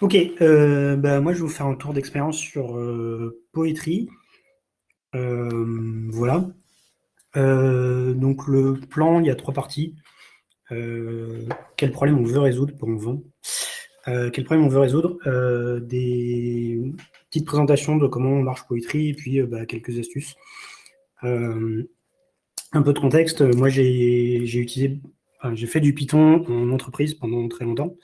Ok, euh, bah, moi je vais vous faire un tour d'expérience sur euh, Poetry. Euh, voilà. donc le plan, il y a trois parties. quel problème on veut résoudre pour on vend Quel problème on veut résoudre? Des petites présentations de comment marche Poetry et puis bah, quelques astuces. un peu de contexte, moi j'ai utilisé, j'ai fait du Python en entreprise pendant très longtemps.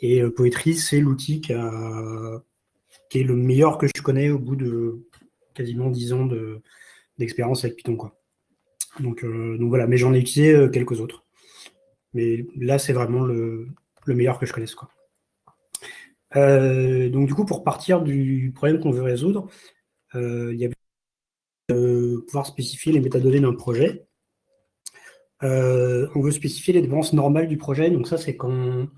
Et euh, Poetry, c'est l'outil qui, est le meilleur que je connais au bout de quasiment 10 ans d'expérience avec Python. Quoi. Donc, euh, donc voilà, mais j'en ai utilisé euh, quelques autres. Mais là, c'est vraiment le, meilleur que je connaisse. Quoi. donc du coup, pour partir du problème qu'on veut résoudre, il y a de pouvoir spécifier les métadonnées d'un projet. on veut spécifier les dépenses normales du projet. Donc ça, c'est quand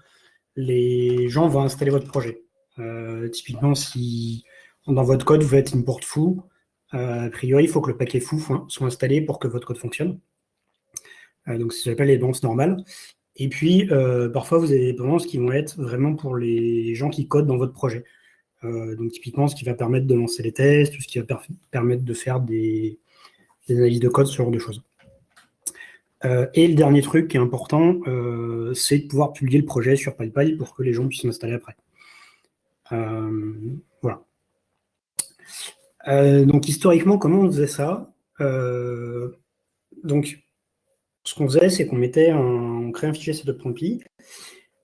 les gens vont installer votre projet. Euh, typiquement, si dans votre code, vous faites import foo, euh, a priori, il faut que le paquet foo soit installé pour que votre code fonctionne. Euh, donc, ça s'appelle les dépendances normales. Et puis, parfois, vous avez des dépendances qui vont être vraiment pour les gens qui codent dans votre projet. donc, typiquement, ce qui va permettre de lancer les tests, ce qui va permettre de faire des, des analyses de code, ce genre de choses. Euh, et le dernier truc qui est important, euh, c'est de pouvoir publier le projet sur PyPy pour que les gens puissent l'installer après. Euh, voilà. donc historiquement, comment on faisait ça? Donc, ce qu'on faisait, c'est qu'on mettait on créait un fichier setup.py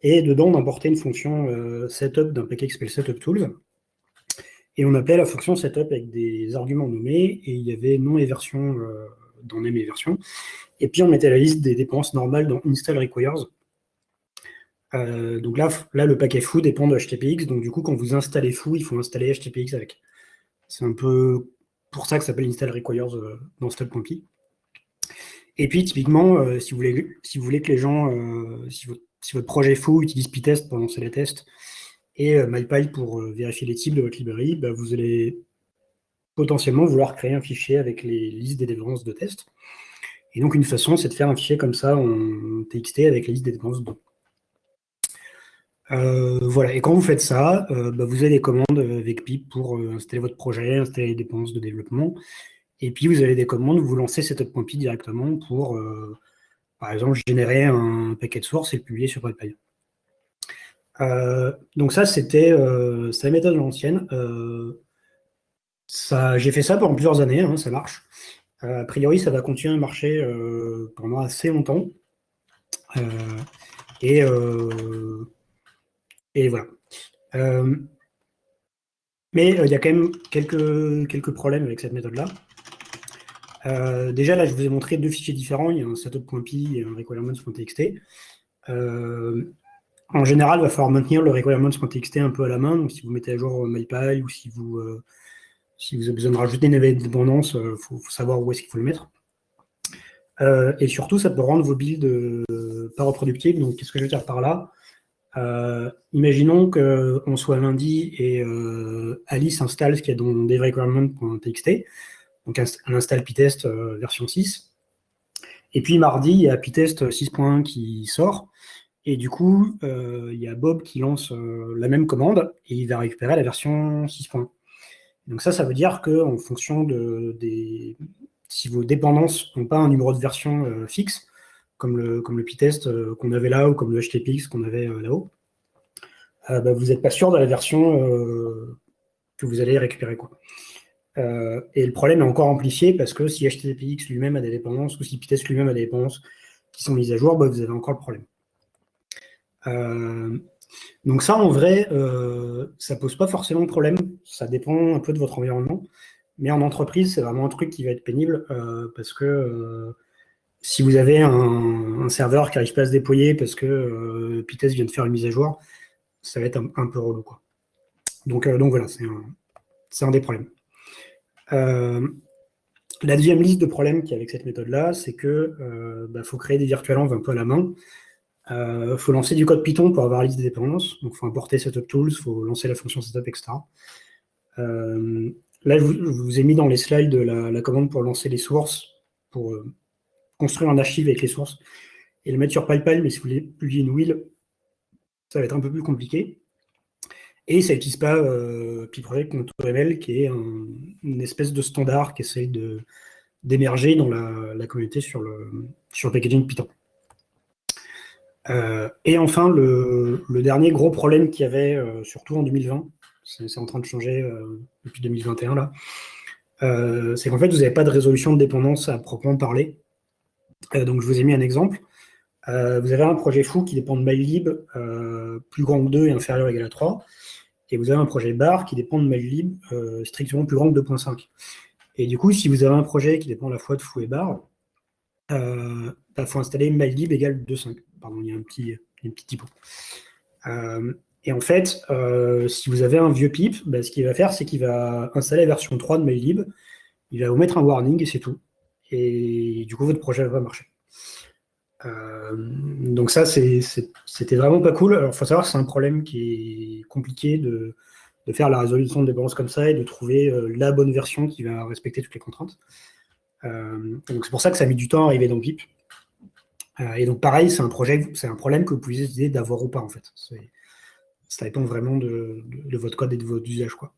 et dedans on importait une fonction setup d'un paquet qui s'appelle setuptools et on appelait la fonction setup avec des arguments nommés et il y avait nom et version dans name et version et puis, on mettait la liste des dépenses normales dans install requires. Euh, donc là, là, le paquet foo dépend de HTTPX. Donc du coup, quand vous installez foo, il faut installer HTTPX avec. C'est un peu pour ça que ça s'appelle install requires euh, dans step.py. Et puis, typiquement, euh, si, vous voulez, si vous voulez que les gens, si, votre, projet foo utilise pytest pour lancer les tests et MyPy pour vérifier les types de votre librairie, bah, vous allez potentiellement vouloir créer un fichier avec les listes des dépenses de tests. Et donc, une façon, c'est de faire un fichier comme ça en TXT avec la liste des dépenses dedans. Euh, voilà, et quand vous faites ça, euh, bah, vous avez des commandes avec pip pour euh, installer votre projet, installer les dépenses de développement, et puis vous avez des commandes vous lancez setup.py directement pour, par exemple, générer un paquet de source et le publier sur PyPy. donc ça, c'était la méthode l'ancienne. J'ai fait ça pendant plusieurs années, hein, ça marche. Euh, a priori, ça va continuer à marcher euh, pendant assez longtemps. Euh, et, voilà. mais il y a quand même quelques, quelques problèmes avec cette méthode-là. déjà, là, je vous ai montré deux fichiers différents. Il y a un setup.py et un requirements.txt. en général, il va falloir maintenir le requirements.txt un peu à la main. Donc, si vous mettez à jour MyPy ou si vous si vous avez besoin de rajouter une dépendance, il euh, faut, savoir où est-ce qu'il faut le mettre. Euh, et surtout, ça peut rendre vos builds euh, pas reproductibles. Donc, qu'est-ce que je veux dire par là? Imaginons qu'on soit lundi et Alice installe ce qu'il y a dans devrequirement.txt, donc elle installe pytest version 6. Et puis mardi, il y a pytest 6.1 qui sort. Et du coup, il y a Bob qui lance la même commande et il va récupérer la version 6.1. Donc ça, ça veut dire qu'en fonction de, des... Si vos dépendances n'ont pas un numéro de version euh, fixe, comme le, comme le euh, qu'on avait là, ou comme le HTTPX qu'on avait euh, là-haut, bah, vous n'êtes pas sûr de la version que vous allez récupérer. Et le problème est encore amplifié parce que si HTTPX lui-même a des dépendances, ou si pytest lui-même a des dépendances qui sont mises à jour, bah, vous avez encore le problème. Donc ça, en vrai, ça pose pas forcément de problème. Ça dépend un peu de votre environnement. Mais en entreprise, c'est vraiment un truc qui va être pénible euh, parce que euh, si vous avez un, serveur qui n'arrive pas à se déployer parce que euh, vient de faire une mise à jour, ça va être un, peu relou. Quoi. Donc, donc voilà, c'est un, des problèmes. la deuxième liste de problèmes qu'il y a avec cette méthode-là, c'est que bah, faut créer des virtualenv un peu à la main. Il euh, faut lancer du code Python pour avoir la liste des dépendances. Donc, il faut importer setup tools, il faut lancer la fonction setup, etc. Euh, là, je vous, ai mis dans les slides la, commande pour lancer les sources, pour euh, construire un archive avec les sources et le mettre sur PyPal. Mais si vous voulez publier une wheel, ça va être un peu plus compliqué. Et ça n'utilise pas euh, PyProject.ml, qui est une espèce de standard qui essaye d'émerger dans la, communauté sur le, sur packaging Python. Euh, et enfin, le, dernier gros problème qu'il y avait, surtout en 2020, c'est en train de changer euh, depuis 2021 là, c'est qu'en fait, vous n'avez pas de résolution de dépendance à proprement parler. donc, je vous ai mis un exemple. vous avez un projet fou qui dépend de MyLib, plus grand que 2 et inférieur ou égal à 3. Et vous avez un projet bar qui dépend de MyLib, strictement plus grand que 2.5. Et du coup, si vous avez un projet qui dépend à la fois de fou et bar, il bah, faut installer MyLib égale 2.5 pardon, il y a un petit, un petit typo. Euh, et en fait, euh, si vous avez un vieux pip, bah, ce qu'il va faire, c'est qu'il va installer la version 3 de MyLib, il va vous mettre un warning et c'est tout. Et du coup, votre projet va marcher. Euh, donc ça, c'était vraiment pas cool. Alors, il faut savoir que c'est un problème qui est compliqué de, faire la résolution de dépendance comme ça et de trouver la bonne version qui va respecter toutes les contraintes. donc c'est pour ça que ça a mis du temps à arriver dans PIP. Euh, et donc, pareil, c'est un c'est un problème que vous pouvez décider d'avoir ou pas, en fait. Ça dépend vraiment de, votre code et de votre usage, quoi.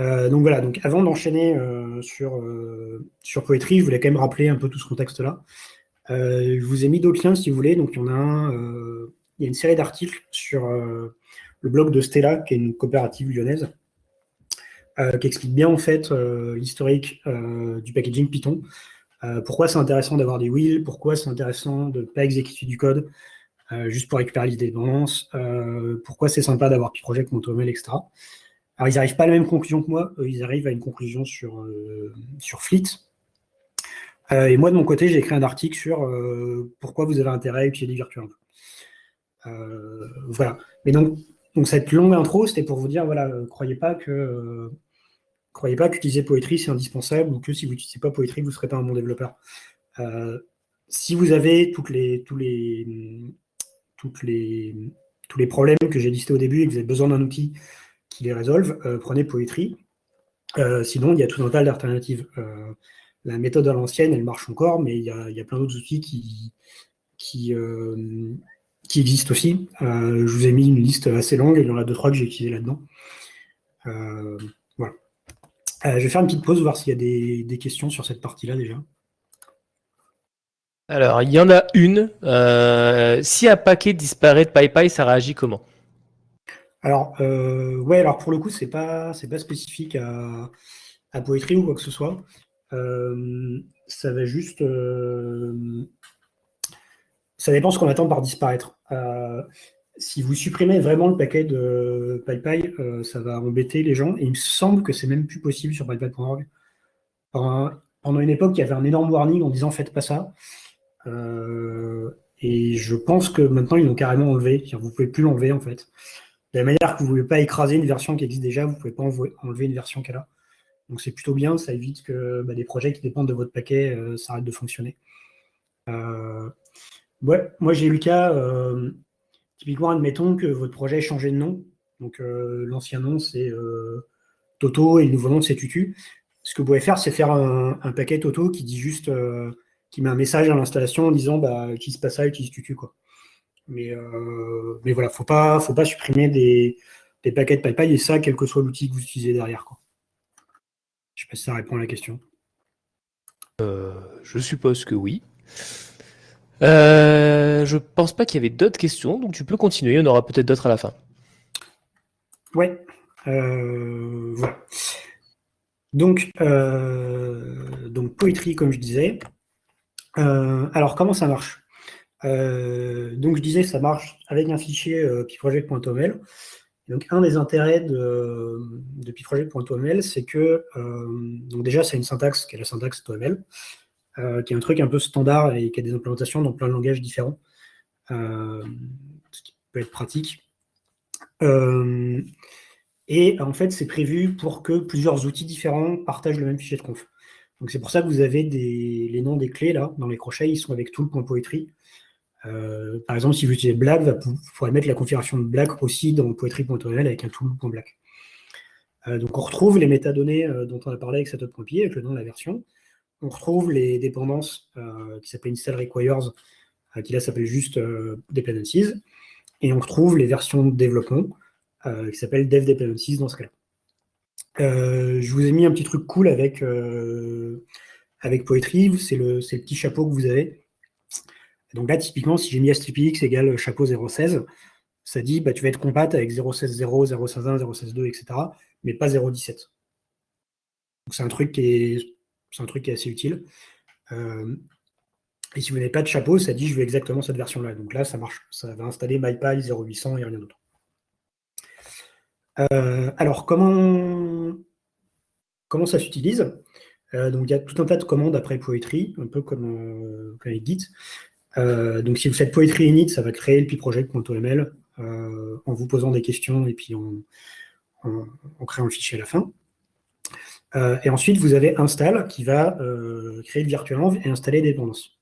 Euh, donc voilà, donc avant d'enchaîner euh, sur, sur Poetry, je voulais quand même rappeler un peu tout ce contexte-là. je vous ai mis d'autres liens si vous voulez. Donc il y a il y a une série d'articles sur le blog de Stella, qui est une coopérative lyonnaise, qui explique bien en fait l'historique du packaging Python. Euh, pourquoi c'est intéressant d'avoir des wheels? Pourquoi c'est intéressant de ne pas exécuter du code? euh, juste pour récupérer les dépendances euh, Pourquoi c'est sympa d'avoir Project, Montomel, etc. Alors, ils n'arrivent pas à la même conclusion que moi. ils arrivent à une conclusion sur, sur Fleet. et moi, de mon côté, j'ai écrit un article sur pourquoi vous avez intérêt à utiliser Virtual. voilà. Mais donc, donc, cette longue intro, c'était pour vous dire, voilà, croyez pas que croyez pas qu'utiliser Poetry, c'est indispensable, ou que si vous n'utilisez pas Poetry, vous ne serez pas un bon développeur. Euh, si vous avez toutes les, tous, les, les, tous les problèmes que j'ai listés au début et que vous avez besoin d'un outil qui les résolve, euh, prenez Poetry. Euh, sinon, il y a tout un tas d'alternatives. la méthode à l'ancienne, elle marche encore, mais il y a, plein d'autres outils qui, qui, qui existent aussi. je vous ai mis une liste assez longue, il y en a deux, trois que j'ai utilisé là-dedans. Euh, je vais faire une petite pause, voir s'il y a des, questions sur cette partie-là déjà. Alors, il y en a une. Euh, si un paquet disparaît de PyPy, ça réagit comment? Alors, euh, ouais, alors pour le coup, c'est pas, pas spécifique à, à Poetry ou quoi que ce soit. ça va juste. ça dépend ce qu'on attend par disparaître si vous supprimez vraiment le paquet de PyPy, euh, ça va embêter les gens. Et il me semble que c'est même plus possible sur PyPy.org. Pendant une époque, il y avait un énorme warning en disant faites pas ça. Euh, et je pense que maintenant, ils l'ont carrément enlevé. Vous ne pouvez plus l'enlever en fait. De la manière que vous ne pouvez pas écraser une version qui existe déjà, vous ne pouvez pas enlever une version qu'elle a. Donc c'est plutôt bien, ça évite que bah, des projets qui dépendent de votre paquet euh, s'arrêtent de fonctionner. ouais, moi j'ai eu le cas, Typiquement, admettons que votre projet ait changé de nom. Donc, euh, l'ancien nom, c'est euh, Toto et le nouveau nom, c'est Tutu. Ce que vous pouvez faire, c'est faire un, paquet Toto qui dit juste, euh, qui met un message à l'installation en disant, bah, utilise pas ça, utilise Tutu, quoi. Mais, mais voilà, faut pas, faut pas supprimer des, paquets de PyPy et ça, quel que soit l'outil que vous utilisez derrière, quoi. Je sais pas si ça répond à la question. je suppose que oui. Euh, je pense pas qu'il y avait d'autres questions, donc tu peux continuer, il y en aura peut-être d'autres à la fin. Ouais. Euh, voilà. Donc, euh, donc, poétrie, comme je disais. Alors, comment ça marche? Donc, je disais, ça marche avec un fichier piproject.oml. Donc, un des intérêts de, de piproject.oml, c'est que, donc déjà, c'est une syntaxe qui est la syntaxe OML. Euh, qui est un truc un peu standard et qui a des implémentations dans plein de langages différents, euh, ce qui peut être pratique. Euh, et en fait, c'est prévu pour que plusieurs outils différents partagent le même fichier de conf. Donc c'est pour ça que vous avez les noms des clés là, dans les crochets, ils sont avec tout le point poetry. par exemple, si vous utilisez Black, vous pourrez mettre la configuration de Black aussi dans poetry.oml avec un tool.black. donc on retrouve les métadonnées dont on a parlé avec setup.py, avec le nom de la version on retrouve les dépendances euh, qui s'appellent install requires, euh, qui là s'appelle juste euh, dependencies, et on retrouve les versions de développement, qui s'appelle Dev Dependencies dans ce cas-là. Je vous ai mis un petit truc cool avec, avec Poetry, c'est le, petit chapeau que vous avez. Donc là, typiquement, si j'ai mis stripx égale chapeau 0.16, ça dit bah, tu vas être compat avec 0.16.0, 0.16.1, 0.16.2, etc., mais pas 0.17. Donc c'est un truc qui est, un truc qui est assez utile. Euh, et si vous n'avez pas de chapeau, ça dit je veux exactement cette version-là. Donc là, ça marche. Ça va installer MyPy 0800 et rien d'autre. Euh, alors, comment, comment ça s'utilise? Euh, Donc, il y a tout un tas de commandes après Poetry, un peu comme, avec Git. donc, si vous faites Poetry init, ça va créer le piproject.oml euh, en vous posant des questions et puis en, en, créant le fichier à la fin. Euh, et ensuite, vous avez install qui va euh, créer le virtualenv et installer des dépendances.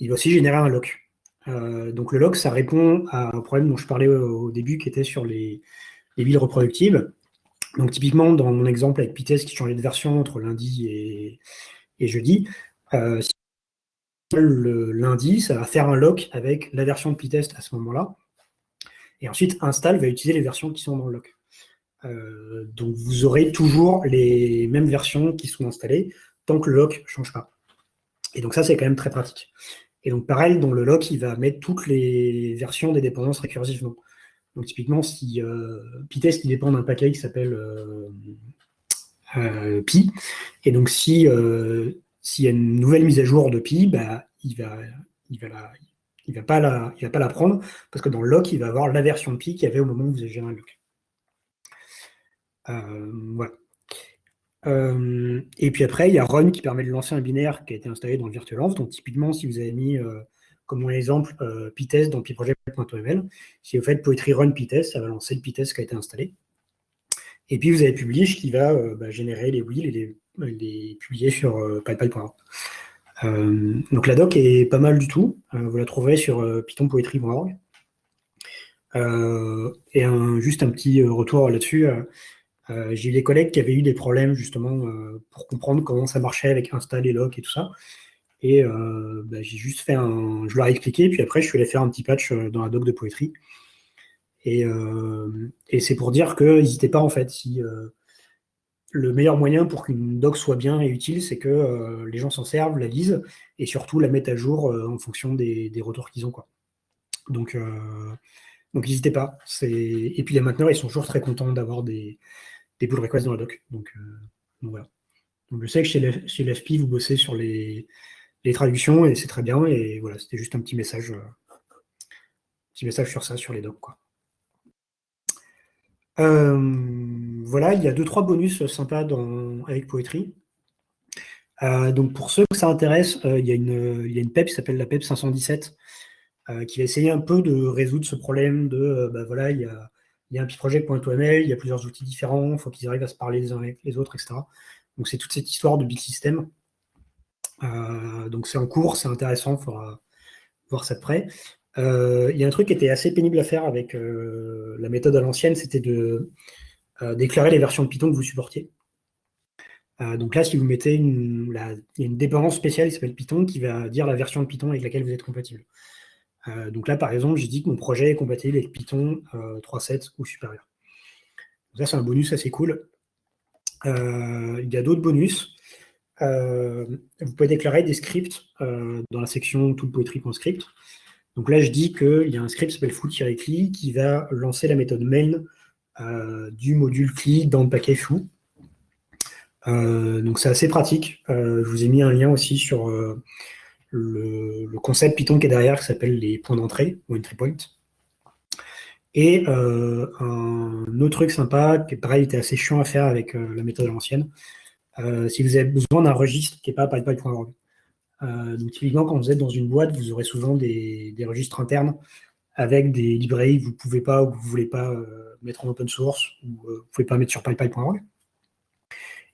Il va aussi générer un lock. donc le lock, ça répond à un problème dont je parlais au, début, qui était sur les, les billes reproductibles. Donc typiquement, dans mon exemple avec Pitest qui changeait de version entre lundi et, jeudi, si le lundi, ça va faire un lock avec la version de Pitest à ce moment-là. Et ensuite, install va utiliser les versions qui sont dans le lock. Euh, donc vous aurez toujours les mêmes versions qui sont installées tant que le lock ne change pas. Et donc ça, c'est quand même très pratique. Et donc pareil, dans le lock, il va mettre toutes les versions des dépendances récursivement. Donc typiquement, si euh, Pytest qui dépend d'un paquet qui s'appelle euh, euh, Pi, et donc si s'il y a une nouvelle mise à jour de Pi, bah, il va, il va il va, pas la, va pas prendre, parce que dans le lock, il va avoir la version de Pi qu'il y avait au moment où vous avez géré un lock. Euh, voilà. Euh, et puis après, il y a run qui permet de lancer un binaire qui a été installé dans le virtualenv. Donc typiquement, si vous avez mis euh, comme mon exemple pytest dans pyproject.oml, si vous faites poetry run pytest, ça va lancer le pytest qui a été installé. Et puis vous avez publish qui va bah, générer les wheels et les, publier sur pipel.org. Euh, donc la doc est pas mal du tout. Euh, vous la trouverez sur euh, pythonpoetry.org. et juste un petit retour là-dessus. j'ai eu des collègues qui avaient eu des problèmes justement pour comprendre comment ça marchait avec install et lock et tout ça. Et bah, j'ai juste fait un. Je leur ai expliqué, puis après je suis allé faire un petit patch dans la doc de Poetry. Et, et c'est pour dire que n'hésitez pas en fait, si le meilleur moyen pour qu'une doc soit bien et utile, c'est que euh, les gens s'en servent, la lisent, et surtout la mettent à jour euh, en fonction des, retours qu'ils ont. Quoi. Donc, euh, n'hésitez pas. Et puis les mainteneurs, ils sont toujours très contents d'avoir des, des pull requests dans la doc. Donc, voilà. Je sais que chez l'FP, vous bossez sur les, traductions, et c'est très bien. Et voilà, c'était juste un petit message, petit message sur ça, sur les docs. Quoi. Euh, voilà, il y a deux, trois bonus sympas avec Poetry. Euh, donc pour ceux que ça intéresse, euh, il, y a une, il y une PEP qui s'appelle la PEP 517 qui va essayer un peu de résoudre ce problème de, bah voilà, il y a, il y un project.oml, il y a plusieurs outils différents, il faut qu'ils arrivent à se parler les uns avec les autres, etc. Donc c'est toute cette histoire de big system. Donc c'est en cours, c'est intéressant, il faudra voir ça de près. Euh, il y a un truc qui était assez pénible à faire avec euh, la méthode à l'ancienne, c'était de euh, déclarer les versions de Python que vous supportiez. donc là, si vous mettez une, une dépendance spéciale qui s'appelle Python qui va dire la version de Python avec laquelle vous êtes compatible. donc là, par exemple, j'ai dit que mon projet est compatible avec Python 3.7 ou supérieur. Donc ça, c'est un bonus assez cool. il y a d'autres bonus. Vous pouvez déclarer des scripts dans la section toolpoetry.script. Donc là, je dis qu'il y a un script qui s'appelle foo-cli qui va lancer la méthode main euh, du module cli dans le paquet foo. Euh, donc c'est assez pratique. Euh, je vous ai mis un lien aussi sur le, concept Python qui est derrière, qui s'appelle les points d'entrée, ou entry point. Et un autre truc sympa, qui pareil était assez chiant à faire avec la méthode à l'ancienne, si vous avez besoin d'un registre qui n'est pas python.org. Euh, donc typiquement, quand vous êtes dans une boîte, vous aurez souvent des, registres internes avec des librairies que vous ne pouvez pas ou que vous ne voulez pas euh, mettre en open source ou euh, vous ne pouvez pas mettre sur pipepy.org.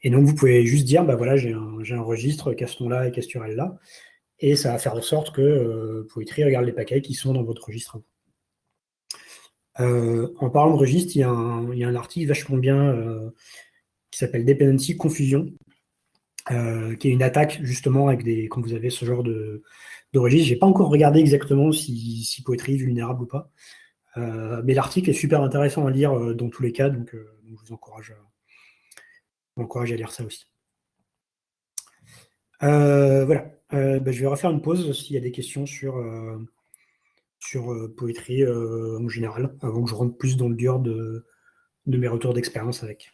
Et donc, vous pouvez juste dire, bah voilà, j'ai un, registre Caston-là et Casturel-là, et ça va faire en sorte que Poetry regarde les paquets qui sont dans votre registre. en parlant de registre, il y, a un, article vachement bien qui s'appelle Dependency Confusion, euh, qui est une attaque justement avec des quand vous avez ce genre de, de registre. J'ai pas encore regardé exactement si, si Poetry est vulnérable ou pas. mais l'article est super intéressant à lire dans tous les cas, donc, je vous encourage, à lire ça aussi. voilà, bah, je vais refaire une pause s'il y a des questions sur, sur poétrie en général, avant que je rentre plus dans le dur de, de mes retours d'expérience avec.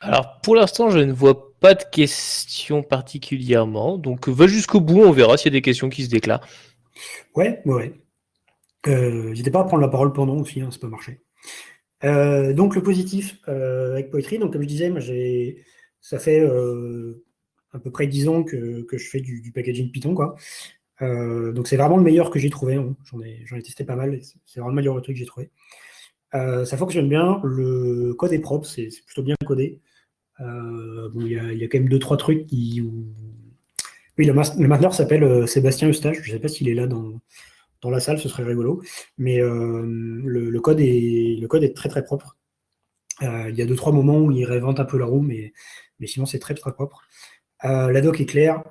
Alors pour l'instant, je ne vois pas de questions particulièrement. Donc va jusqu'au bout, on verra s'il y a des questions qui se déclarent. Ouais, ouais. Euh, N'hésitez pas à prendre la parole pendant aussi, hein, ça peut marcher. Euh, donc le positif euh, avec Poetry, comme je disais, ça fait euh, à peu près 10 ans que, je fais du, packaging Python. Donc c'est vraiment le meilleur que j'ai trouvé. Hein. J'en ai, ai, testé pas mal, c'est vraiment le meilleur truc que j'ai trouvé. Ça fonctionne bien, le code est propre, c'est plutôt bien codé. Euh, il y, a quand même deux, trois trucs qui. Oui, le, mainteneur s'appelle euh, Sébastien Eustache. Je ne sais pas s'il est là dans, dans la salle, ce serait rigolo. Mais euh, le, code est, le code est très très propre. il y a deux, trois moments où il réinvente un peu la roue, mais, mais sinon c'est très très propre. la doc est claire,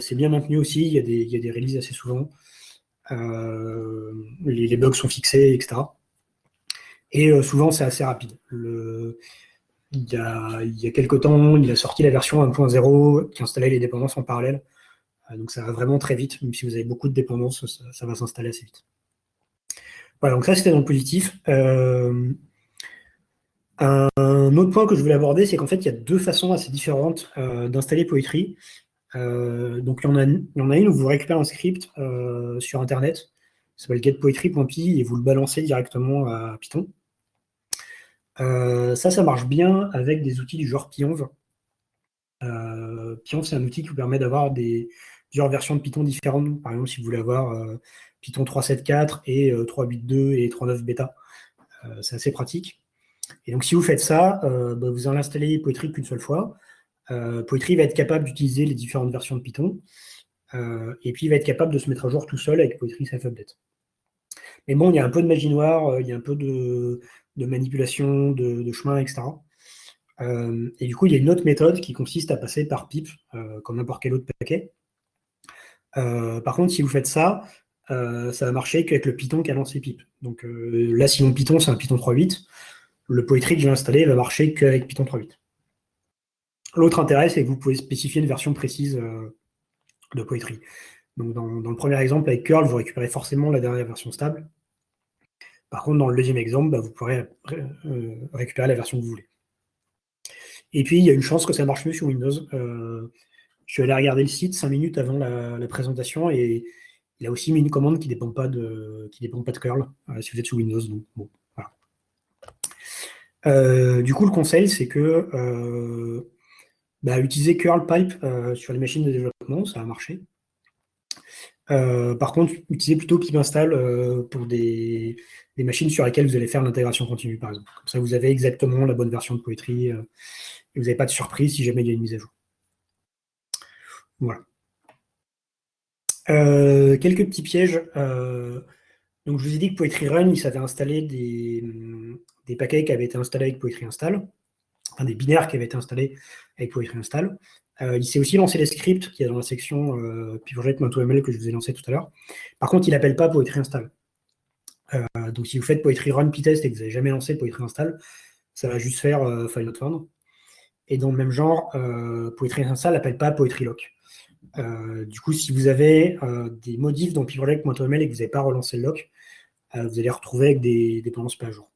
c'est bien maintenu aussi, il y, a des, y a des releases assez souvent. les, bugs sont fixés, etc. Et souvent c'est assez rapide. Il y, a, il quelques temps, il a sorti la version 1.0 qui installait les dépendances en parallèle. Euh, donc ça va vraiment très vite, même si vous avez beaucoup de dépendances, ça, va s'installer assez vite. Voilà, donc ça c'était dans le positif. Euh, un autre point que je voulais aborder, c'est qu'en fait, il y a deux façons assez différentes euh, d'installer Poetry. donc, il y, en a, il y, en a, une où vous récupérez un script sur Internet, ça s'appelle getpoetry.py, et vous le balancez directement à Python. Euh, ça, ça marche bien avec des outils du genre Pionv. Euh, c'est un outil qui vous permet d'avoir des plusieurs versions de Python différentes. Par exemple, si vous voulez avoir euh, Python 3.7.4 et 3.8.2 euh, et 3.9 bêta, c'est assez pratique. Et donc, si vous faites ça, bah, vous allez installer Poetry qu'une seule fois. Poetry va être capable d'utiliser les différentes versions de Python. et puis, il va être capable de se mettre à jour tout seul avec Poetry Self-Update. Mais bon, il y a un peu de magie noire, il y a un peu de, de manipulation de, chemin, etc. Euh, et du coup, il y a une autre méthode qui consiste à passer par pip, euh, comme n'importe quel autre paquet. Euh, par contre, si vous faites ça, ça va marcher qu'avec le Python qui a lancé pip. Donc là, si mon Python, c'est un Python 3.8, le Poetry que j'ai installé va marcher qu'avec Python 3.8. L'autre intérêt, c'est que vous pouvez spécifier une version précise de Poetry. Donc dans, dans, le premier exemple, avec curl, vous récupérez forcément la dernière version stable. Par contre, dans le deuxième exemple, bah, vous pourrez euh, récupérer la version que vous voulez. Et puis, il y a une chance que ça marche mieux sur Windows. Euh, je suis allé regarder le site cinq minutes avant la, présentation et il a aussi mis une commande qui ne dépend, pas de, dépend pas de curl euh, si vous êtes sous Windows. Donc, bon, du coup, le conseil, c'est que bah, utiliser curl pipe sur les machines de développement, ça a marché. par contre, utilisez plutôt pip install pour des, des machines sur lesquelles vous allez faire l'intégration continue, par exemple. Comme ça, vous avez exactement la bonne version de Poetry euh, et vous n'avez pas de surprise si jamais il y a une mise à jour. Voilà. Euh, quelques petits pièges. Euh, donc, je vous ai dit que Poetry Run, il savait installer des, des, paquets qui avaient été installés avec Poetry Install, enfin des binaires qui avaient été installés avec Poetry Install. il sait aussi lancer les scripts qui est dans la section euh, que je vous ai lancé tout à l'heure. Par contre, il n'appelle pas Poetry Install. Euh, donc si vous faites Poetry Run Pytest et que vous n'avez jamais lancé Poetry Install, ça va juste faire euh, file not found. Et dans le même genre, euh, Poetry Install n'appelle pas Poetry Lock. du coup, si vous avez des modifs dans pivotlog.ml et que vous n'avez pas relancé le lock, vous allez retrouver avec des dépendances pas à jour.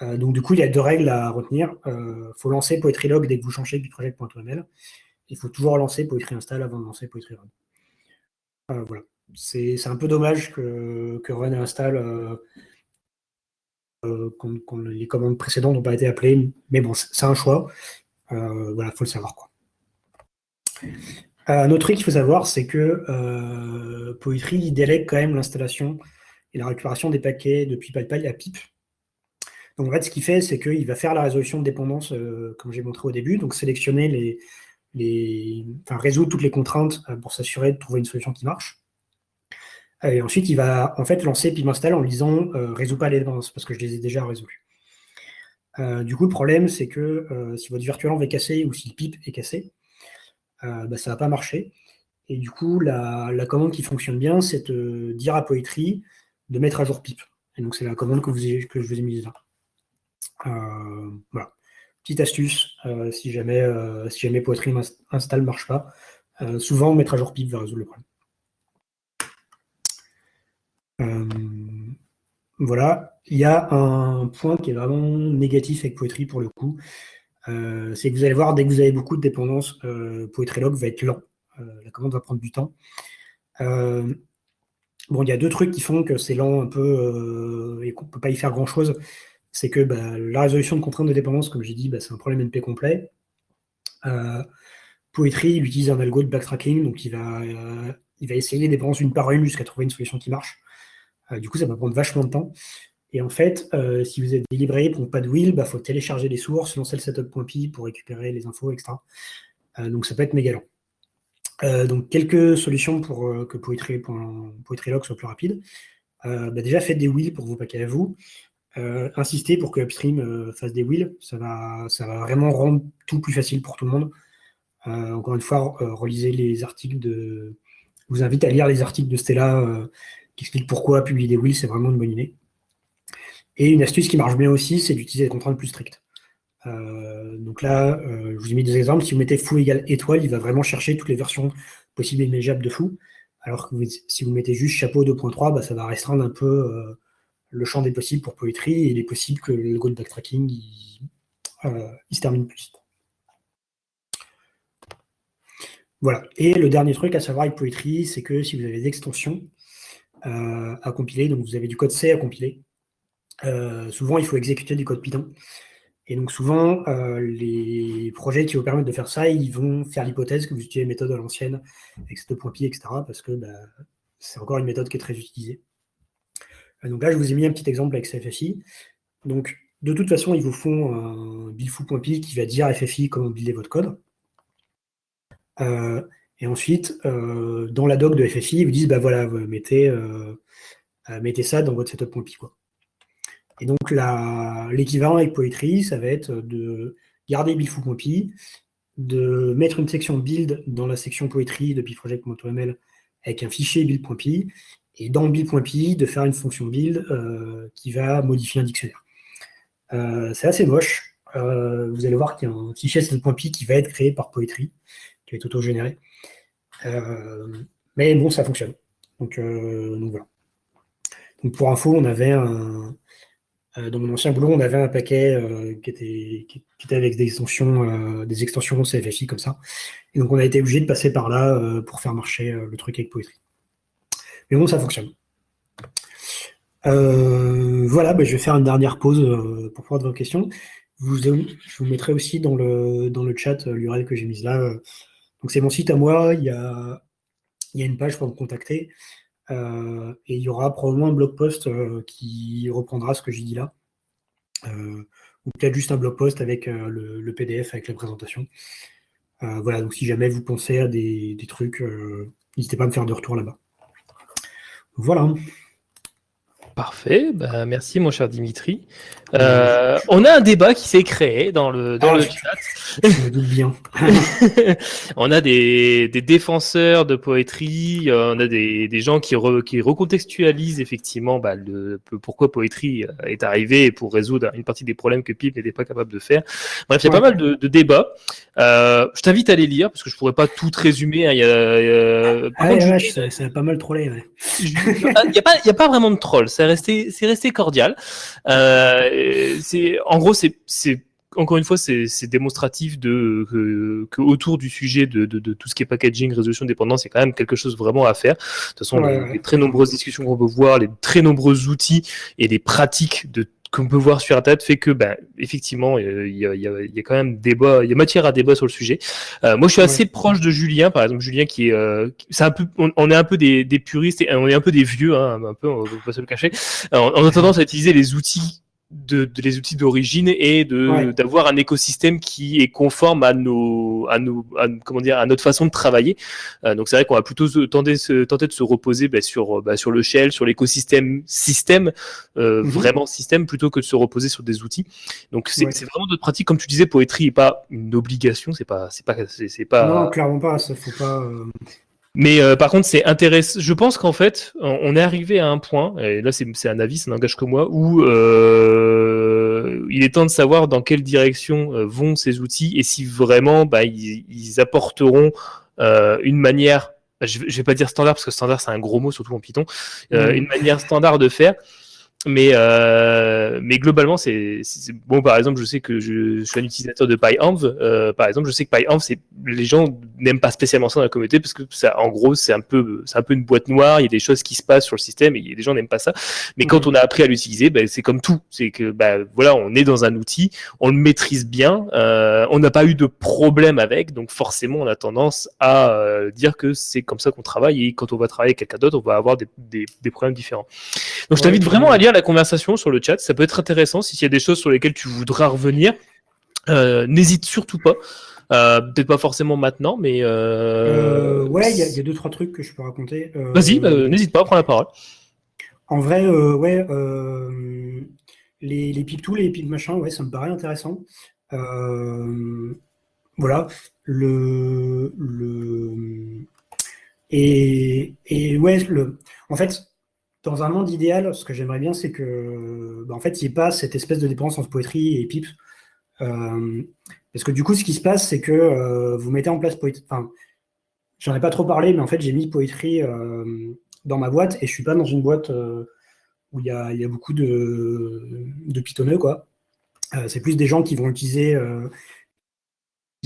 donc du coup, il y a deux règles à retenir. Il faut lancer Poetry Log dès que vous changez piproject.ml. Il faut toujours lancer Poetry Install avant de lancer Poetry Run. voilà c'est un peu dommage que, Run installe euh, euh les commandes précédentes n'ont pas été appelées, mais bon, c'est un choix. Euh, voilà, il faut le savoir. Quoi. Un autre truc qu'il faut savoir, c'est que euh, Poetry délègue quand même l'installation et la récupération des paquets depuis PyPy à PIP. Donc en fait, ce qu'il fait, c'est qu'il va faire la résolution de dépendance, comme j'ai montré au début, donc sélectionner les, enfin résoudre toutes les contraintes pour s'assurer de trouver une solution qui marche. Euh, et ensuite, il va en fait lancer install en disant euh, résous pas les dépendances parce que je les ai déjà résolues. Euh, du coup, le problème, c'est que si votre virtualenv est cassé ou si le pip est cassé, bah, ça ne va pas marcher. Et du coup, la, commande qui fonctionne bien, c'est de dire à Poetry de mettre à jour pip. Et donc, c'est la commande que, vous que je vous ai mise là. Euh, voilà. Petite astuce, euh, si jamais, euh, si jamais Poetry install ne marche pas, souvent mettre à jour pip va résoudre le problème. Voilà. Il y a un point qui est vraiment négatif avec Poetry pour le coup. c'est que vous allez voir, dès que vous avez beaucoup de dépendances, Poetry Log va être lent. la commande va prendre du temps. Bon, il y a deux trucs qui font que c'est lent un peu et qu'on ne peut pas y faire grand-chose c'est que bah, la résolution de contraintes de dépendance, comme j'ai dit, bah, c'est un problème NP complet. Euh, Poetry, il utilise un algo de backtracking, donc il va, euh, il va essayer les dépendances une par une jusqu'à trouver une solution qui marche. Euh, du coup, ça va prendre vachement de temps. Et en fait, si vous êtes délivré pour pas de wheel, il bah, faut télécharger les sources, lancer le setup.py pour récupérer les infos, etc. donc ça peut être méga lent. donc quelques solutions pour que Poetry, Poetry soit plus rapide. déjà, faites des wheels pour vos paquets à vous. Euh, insister pour que Upstream euh, fasse des wheels. Ça va, ça va vraiment rendre tout plus facile pour tout le monde. Euh, encore une fois, relisez les articles de. Je vous invite à lire les articles de Stella qui expliquent pourquoi publier des wheels, c'est vraiment une bonne idée. Et une astuce qui marche bien aussi, c'est d'utiliser des contraintes plus strictes. donc là, je vous ai mis des exemples. Si vous mettez fou égale étoile, il va vraiment chercher toutes les versions possibles et imaginables de fou. Alors que si vous mettez juste chapeau 2.3, bah, ça va restreindre un peu le champ des possibles pour Poetry et il est possible que le go de backtracking il, euh, se termine plus vite. Voilà. Et le dernier truc à savoir avec Poetry, c'est que si vous avez des extensions euh, à compiler, donc vous avez du code C à compiler, euh, souvent il faut exécuter du code Python. Et donc souvent, les projets qui vous permettent de faire ça, ils vont faire l'hypothèse que vous utilisez une méthode à l'ancienne, avec cette etc., parce que bah, c'est encore une méthode qui est très utilisée. Euh, donc là, je vous ai mis un petit exemple avec FFI. Donc, de toute façon, ils vous font un buildfoo.py qui va dire FFI comment builder votre code. Euh, et ensuite, euh, dans la doc de FFI, ils vous disent, bah voilà, mettez, mettez ça dans votre setup.py. Et donc, l'équivalent avec Poetry, ça va être de garder buildfoo.py, de mettre une section build dans la section Poetry de pproject.ml avec un fichier build.py et dans build.py de faire une fonction build euh, qui va modifier un dictionnaire. Euh, c'est assez moche. Euh, vous allez voir qu'il y a un fichier .py qui va être créé par Poetry, qui va être auto-généré. Mais bon, ça fonctionne. Donc, voilà. Donc pour info, on avait un, dans mon ancien boulot, on avait un paquet qui, était, qui, était, avec des extensions, des extensions CFFI comme ça. Et donc on a été obligé de passer par là pour faire marcher le truc avec Poetry. Mais bon, ça fonctionne. Euh, voilà, bah, je vais faire une dernière pause euh, pour prendre vos questions. je vous mettrai aussi dans le, dans le chat euh, l'URL que j'ai mise là. Donc c'est mon site à moi, il y a, une page pour me contacter. et il y aura probablement un blog post qui reprendra ce que j'ai dit là. ou peut-être juste un blog post avec le, PDF, avec la présentation. voilà, donc si jamais vous pensez à des, des trucs, n'hésitez pas à me faire de retour là-bas. Voilà. Parfait, bah, merci mon cher Dimitri. Euh, on a un débat qui s'est créé dans le, dans ah, le chat. Je me doute bien. on a des, des, défenseurs de poétrie, euh, on a des, des gens qui, qui recontextualisent effectivement bah, le, pourquoi poétrie euh, est arrivé pour résoudre une partie des problèmes que Pip n'était pas capable de faire. Bref, il y a pas mal de, de débats. Euh, je t'invite à les lire parce que je pourrais pas tout résumer. Hein. Il y a, ah, ça, a pas mal trollé. Il n'y a, pas, y a pas vraiment de troll. Resté, c'est resté cordial. Euh, c'est, en gros, c'est, c'est encore une fois, c'est démonstratif de que, autour du sujet de, de, de, tout ce qui est packaging, résolution de dépendance, il y a quand même quelque chose vraiment à faire. De toute façon, les, très nombreuses discussions qu'on peut voir, les très nombreux outils et les pratiques de qu'on peut voir sur Internet fait que, ben, effectivement, il y, a, y, a, y a, quand même débat, il y a matière à débat sur le sujet. Euh, moi, je suis assez proche de Julien, par exemple, Julien qui est, euh, c'est un peu, on, est un peu des, des, puristes et on est un peu des vieux, hein, un peu, on va pas se le cacher. on a tendance à utiliser les outils de, les outils d'origine et de d'avoir un écosystème qui est conforme à nos à nos comment dire à notre façon de travailler. Euh, donc c'est vrai qu'on va plutôt tenter, tenter de se reposer bah, sur bah, sur le shell, sur l'écosystème système, euh, mhm. vraiment système plutôt que de se reposer sur des outils. Donc c'est vraiment notre pratique comme tu disais, poétrie est pas une obligation, c'est pas c'est pas c'est pas. Non clairement pas, ça faut pas. Euh, Mais euh, par contre, c'est intéressant. Je pense qu'en fait, on est arrivé à un point, et là c'est un avis, ça n'engage que moi, où euh, il est temps de savoir dans quelle direction euh, vont ces outils et si vraiment bah, ils, ils, apporteront euh, une manière, je, je vais pas dire standard parce que standard c'est un gros mot, surtout en Python, euh, mmh. une manière standard de faire mais, euh, mais globalement, c'est bon. Par exemple, je sais que je, je suis un utilisateur de PyEnv. Euh, par exemple, je sais que PyEnv, c'est les gens n'aiment pas spécialement ça dans la communauté parce que ça, en gros, c'est un peu, c'est un peu une boîte noire. Il y a des choses qui se passent sur le système et les gens n'aiment pas ça. Mais mmh. quand on a appris à l'utiliser, ben, c'est comme tout. C'est que, ben, voilà, on est dans un outil, on le maîtrise bien, euh, on n'a pas eu de problème avec, donc forcément, on a tendance à euh, dire que c'est comme ça qu'on travaille et quand on va travailler avec quelqu'un d'autre, on va avoir des, des, des problèmes différents. Donc, je t'invite vraiment à lire la conversation sur le chat. Ça peut être intéressant. S'il y a des choses sur lesquelles tu voudras revenir, euh, n'hésite surtout pas. Euh, Peut-être pas forcément maintenant, mais. Euh... ouais, il y, y, a deux, trois trucs que je peux raconter. Vas-y, bah, n'hésite pas, prends la parole. En vrai, ouais, les, les pip tools, les pip machin, ouais, ça me paraît intéressant. voilà. Le. le... Et, et ouais, le, en fait, dans un monde idéal, ce que j'aimerais bien, c'est que, bah, en fait, il n'y ait pas cette espèce de dépendance entre poétrie et pipe. Euh, parce que du coup, ce qui se passe, c'est que euh, vous mettez en place. Enfin, j'en ai pas trop parlé, mais en fait, j'ai mis poétrie euh, dans ma boîte et je suis pas dans une boîte euh, où il y a, beaucoup de, de pitonneux, quoi. C'est plus des gens qui vont utiliser.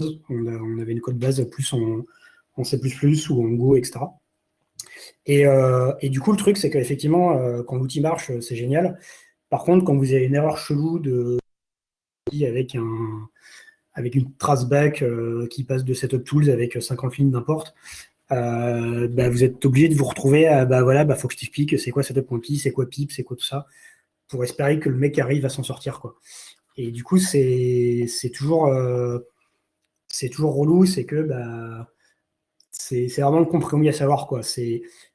On, avait une code base plus en C++ ou en Go, etc. Et, euh, et, du coup, le truc, c'est qu'effectivement, euh, quand l'outil marche, c'est génial. Par contre, quand vous avez une erreur chelou de avec un avec une traceback euh, qui passe de setup tools avec 50 lignes n'importe, euh, bah, vous êtes obligé de vous retrouver à bah voilà, bah faut que je t'explique c'est quoi setup.py, c'est quoi pip, c'est quoi tout ça, pour espérer que le mec arrive à s'en sortir quoi. Et du coup, c'est toujours euh, c'est toujours relou, c'est que bah c'est vraiment le compromis à savoir quoi. C'est euh,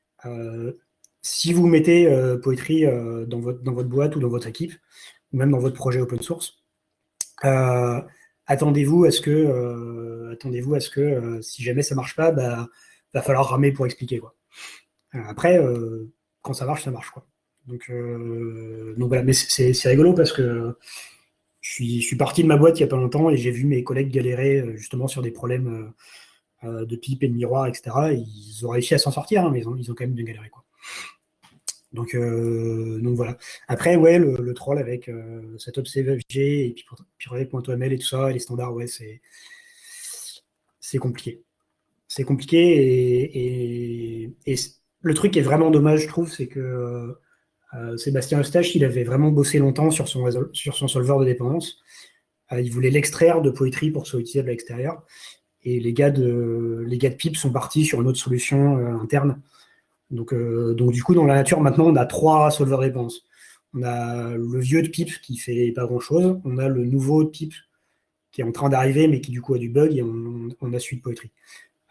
si vous mettez euh, Poetry euh, dans, votre, boîte ou dans votre équipe, ou même dans votre projet open source, attendez-vous à ce que, attendez-vous à ce que si jamais ça marche pas, bah, va falloir ramer pour expliquer. Quoi. après, quand ça marche, ça marche. Quoi. Donc, donc voilà, mais c'est rigolo parce que je suis, je suis, parti de ma boîte il n'y a pas longtemps et j'ai vu mes collègues galérer justement sur des problèmes euh, de pipe et de miroir, etc. Ils ont réussi à s'en sortir, hein, mais ils ont, quand même bien galéré. Quoi. Donc, euh, donc voilà. Après, ouais, le, troll avec euh, cette et Pyrex.ml et tout ça, et les standards, ouais, c'est c'est compliqué. C'est compliqué et, et, le truc qui est vraiment dommage, je trouve, c'est que euh, Sébastien Eustache, il avait vraiment bossé longtemps sur son, sur son solver de dépendance. Il voulait l'extraire de Poetry pour soit utilisable à l'extérieur. Et les gars de, les gars de PIP sont partis sur une autre solution euh, interne. Donc, euh, donc, du coup, dans la nature, maintenant, on a trois solvers réponses. On a le vieux de PIP qui fait pas grand-chose. On a le nouveau de PIP qui est en train d'arriver, mais qui du coup a du bug, et on, a suite Poetry.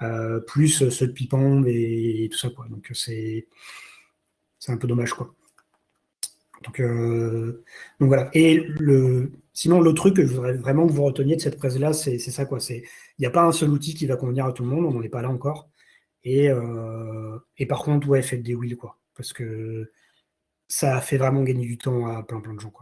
Euh, plus ceux de Pipon et, et, tout ça. Quoi. Donc c'est un peu dommage. Quoi. Donc, donc voilà. Et le, sinon, le truc que je voudrais vraiment que vous reteniez de cette presse-là, c'est ça. quoi. Il n'y a pas un seul outil qui va convenir à tout le monde, on n'en est pas là encore. Et, euh, par contre, ouais, faites des wheels, quoi. Parce que ça fait vraiment gagner du temps à plein plein de gens.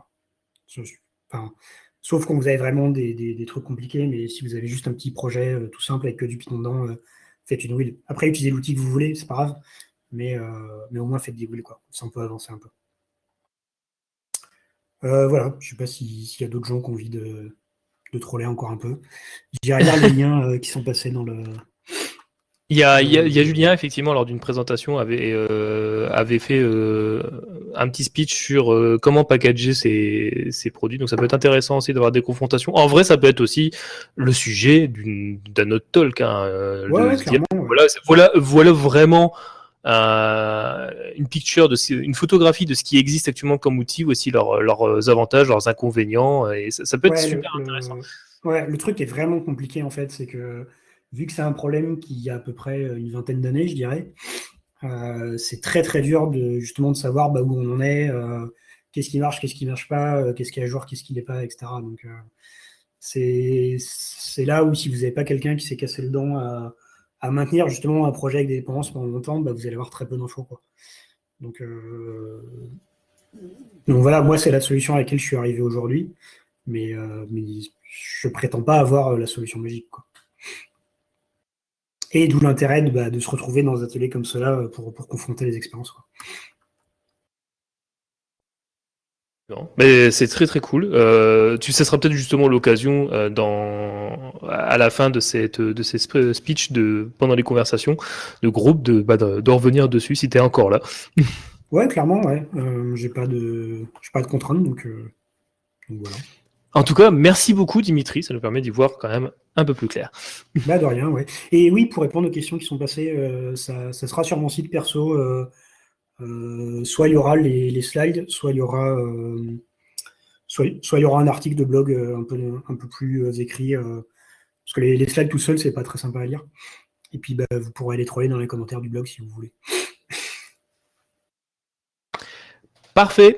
Sauf quand vous avez vraiment des, des, trucs compliqués, mais si vous avez juste un petit projet euh, tout simple avec que du Python dedans, euh, faites une wheel. Après, utilisez l'outil que vous voulez, c'est pas grave, mais, mais au moins faites des wheels, quoi. Ça, on peut avancer un peu. Euh, voilà, je ne sais pas s'il si y a d'autres gens qui ont envie de, de troller encore un peu. J'irai lire les liens euh, qui sont passés dans le. Il y, a, il, y a, il y a, Julien, effectivement, lors d'une présentation, avait, euh, avait fait un petit speech sur comment packager ses, ses, produits. Donc, ça peut être intéressant aussi d'avoir des confrontations. En vrai, ça peut être aussi le sujet d'un autre talk. Hein, ouais, ouais, dire, voilà, voilà, voilà vraiment euh, une picture de une photographie de ce qui existe actuellement comme outil, aussi leurs, leurs avantages, leurs inconvénients, et ça, ça peut être ouais, super le, intéressant. Ouais, le truc est vraiment compliqué en fait, c'est que vu que c'est un problème qui a à peu près une vingtaine d'années, je dirais, euh, c'est très très dur de justement de savoir bah, où on en est, euh, qu'est-ce qui marche, qu'est-ce qui marche pas, euh, qu'est-ce qui est à jour, qu'est-ce qui n'est pas, etc. Donc euh, c'est là où si vous n'avez pas quelqu'un qui s'est cassé le dent à à maintenir justement un projet avec des dépendances pendant longtemps, bah, vous allez avoir très peu d'infos. Donc, donc voilà, moi, c'est la solution à laquelle je suis arrivé aujourd'hui. Mais, mais je prétends pas avoir la solution magique. Et d'où l'intérêt de, bah, se retrouver dans des ateliers comme cela pour, pour confronter les expériences. Mais c'est très très cool. Euh, tu, ça sera peut-être justement l'occasion euh, dans à la fin de cette de ces speeches de pendant les conversations de groupe de bah, de, revenir dessus si tu es encore là. ouais, clairement, ouais. Euh, j'ai pas de j'ai pas de contraintes donc, donc, voilà. En tout cas, merci beaucoup Dimitri, ça nous permet d'y voir quand même un peu plus clair. Bah de rien, ouais. Et oui, pour répondre aux questions qui sont passées, ça, ça, sera sur mon site perso euh, soit il y aura les, slides, soit il y aura, euh, soit, il y aura un article de blog euh, un peu, plus écrit, parce que les, slides tout seuls, c'est pas très sympa à lire. Et puis, bah, vous pourrez les trouver dans les commentaires du blog si vous voulez. Parfait.